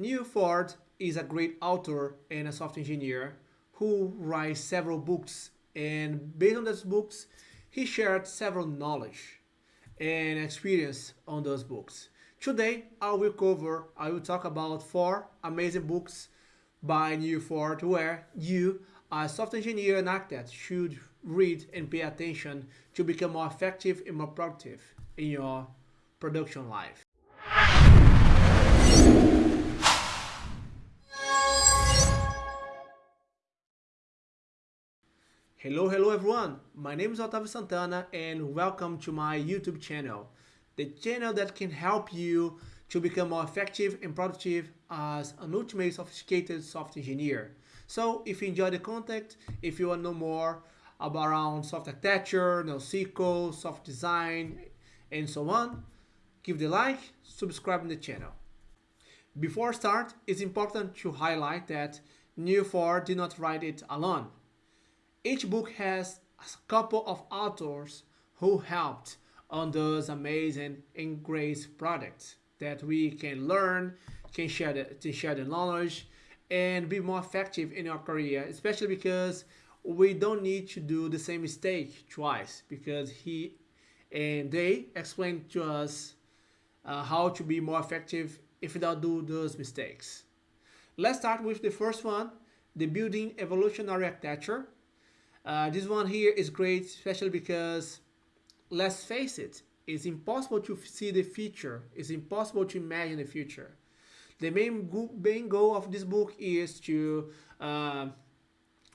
Neal Ford is a great author and a software engineer who writes several books and based on those books he shared several knowledge and experience on those books. Today I will cover, I will talk about four amazing books by Neal Ford where you, a software engineer and architect, should read and pay attention to become more effective and more productive in your production life. Hello, hello everyone. My name is Otavio Santana and welcome to my YouTube channel. The channel that can help you to become more effective and productive as an ultimate sophisticated software engineer. So if you enjoy the content, if you want to know more about around software architecture, NoSQL, software design, and so on, give the like, subscribe to the channel. Before start, it's important to highlight that Neal Ford did not write it alone. Each book has a couple of authors who helped on those amazing and great products that we can learn, can share the, to share the knowledge, and be more effective in our career, especially because we don't need to do the same mistake twice because he and they explain to us uh, how to be more effective if we don't do those mistakes. Let's start with the first one, the building evolutionary architecture uh, this one here is great, especially because, let's face it, it's impossible to see the future. It's impossible to imagine the future. The main, go main goal of this book is to uh,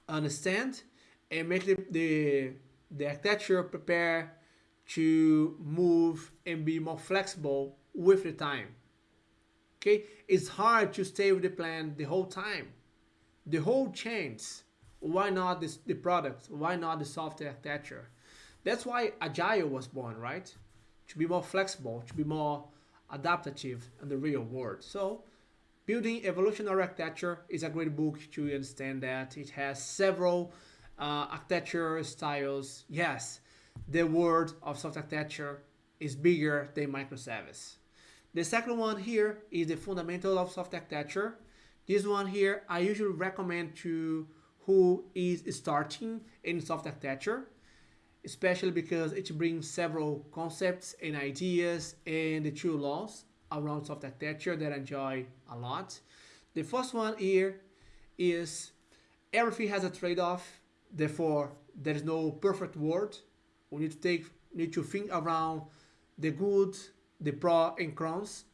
understand and make the, the, the architecture prepare to move and be more flexible with the time. Okay, it's hard to stay with the plan the whole time. The whole changes why not this, the product? Why not the software architecture? That's why Agile was born, right? To be more flexible, to be more adaptive in the real world. So Building Evolutionary Architecture is a great book to understand that. It has several uh, architecture styles. Yes, the world of software architecture is bigger than microservice. The second one here is the fundamental of software architecture. This one here, I usually recommend to who is starting in software architecture, especially because it brings several concepts and ideas and the true laws around software architecture that I enjoy a lot. The first one here is everything has a trade-off, therefore there is no perfect world. We need to take need to think around the good, the pro and cons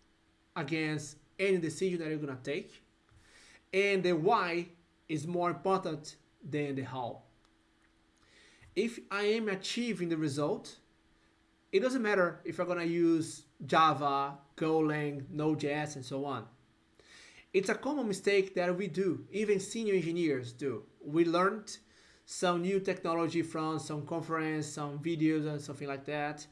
against any decision that you're gonna take. And the why is more important than the how. If I am achieving the result, it doesn't matter if I'm gonna use Java, Golang, Node.js, and so on. It's a common mistake that we do, even senior engineers do. We learned some new technology from some conference, some videos and something like that.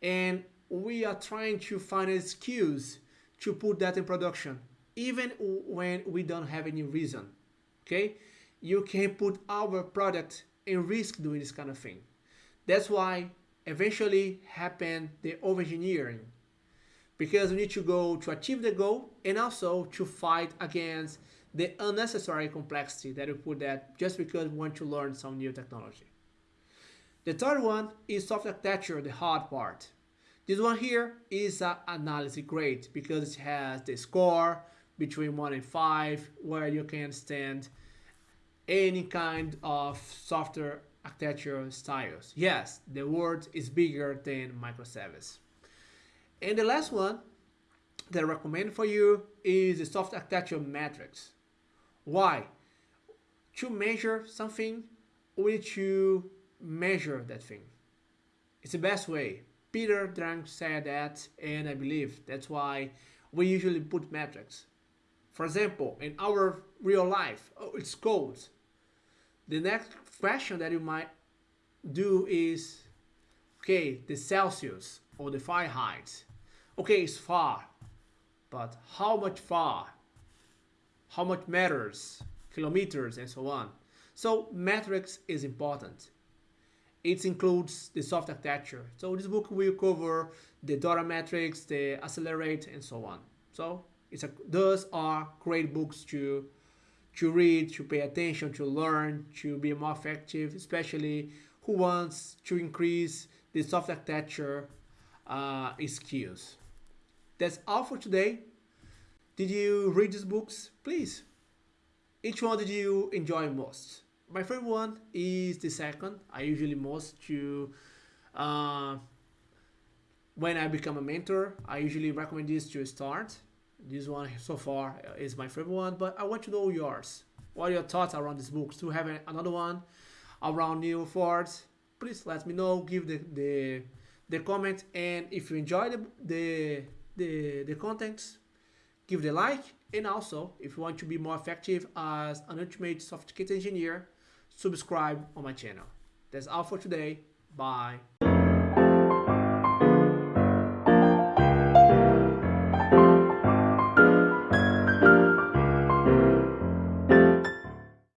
And we are trying to find an excuse to put that in production, even when we don't have any reason okay you can put our product in risk doing this kind of thing that's why eventually happened the over-engineering because we need to go to achieve the goal and also to fight against the unnecessary complexity that we put that just because we want to learn some new technology. The third one is software architecture, the hard part. This one here is an analysis grade because it has the score, between 1 and 5 where you can stand any kind of software architecture styles. Yes, the world is bigger than microservice. And the last one that I recommend for you is the software architecture metrics. Why? To measure something, we need to measure that thing. It's the best way. Peter Drucker said that, and I believe that's why we usually put metrics. For example, in our real life, oh, it's cold. The next question that you might do is, okay, the Celsius or the Fahrenheit. Okay, it's far, but how much far? How much meters, kilometers, and so on. So metrics is important. It includes the soft architecture. So this book will cover the data metrics, the accelerate, and so on. So It's a, those are great books to to read, to pay attention, to learn, to be more effective, especially who wants to increase the soft architecture uh, skills. That's all for today. Did you read these books? Please. Each one did you enjoy most? My favorite one is the second. I usually most to uh, when I become a mentor. I usually recommend this to start. This one so far is my favorite one, but I want to know yours. What are your thoughts around this book? To have another one around new forts? Please let me know. Give the the, the comment, and if you enjoy the the the, the contents, give the like. And also, if you want to be more effective as an ultimate kit engineer, subscribe on my channel. That's all for today. Bye.